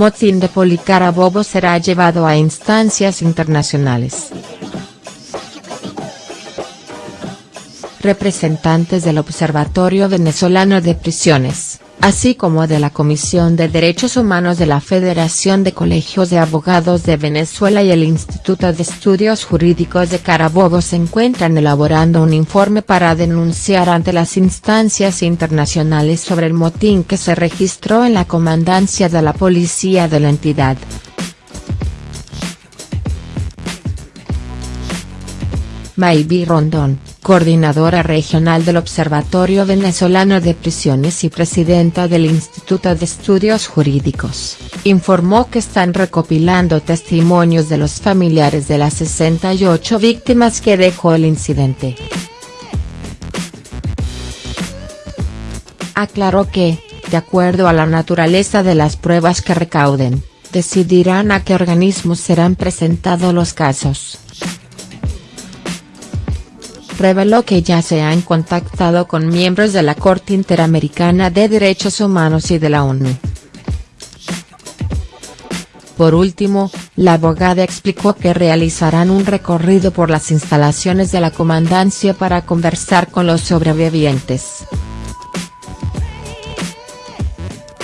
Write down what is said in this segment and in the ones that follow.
motín de Policarabobo será llevado a instancias internacionales. Representantes del Observatorio Venezolano de Prisiones así como de la Comisión de Derechos Humanos de la Federación de Colegios de Abogados de Venezuela y el Instituto de Estudios Jurídicos de Carabobo se encuentran elaborando un informe para denunciar ante las instancias internacionales sobre el motín que se registró en la comandancia de la policía de la entidad. Maybi Rondón, coordinadora regional del Observatorio Venezolano de Prisiones y presidenta del Instituto de Estudios Jurídicos, informó que están recopilando testimonios de los familiares de las 68 víctimas que dejó el incidente. Aclaró que, de acuerdo a la naturaleza de las pruebas que recauden, decidirán a qué organismos serán presentados los casos reveló que ya se han contactado con miembros de la Corte Interamericana de Derechos Humanos y de la ONU. Por último, la abogada explicó que realizarán un recorrido por las instalaciones de la comandancia para conversar con los sobrevivientes.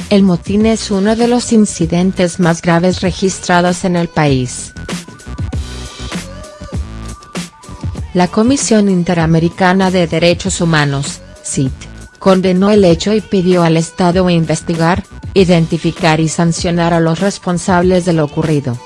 El motín es uno de los incidentes más graves registrados en el país. La Comisión Interamericana de Derechos Humanos, CIT, condenó el hecho y pidió al Estado investigar, identificar y sancionar a los responsables de lo ocurrido.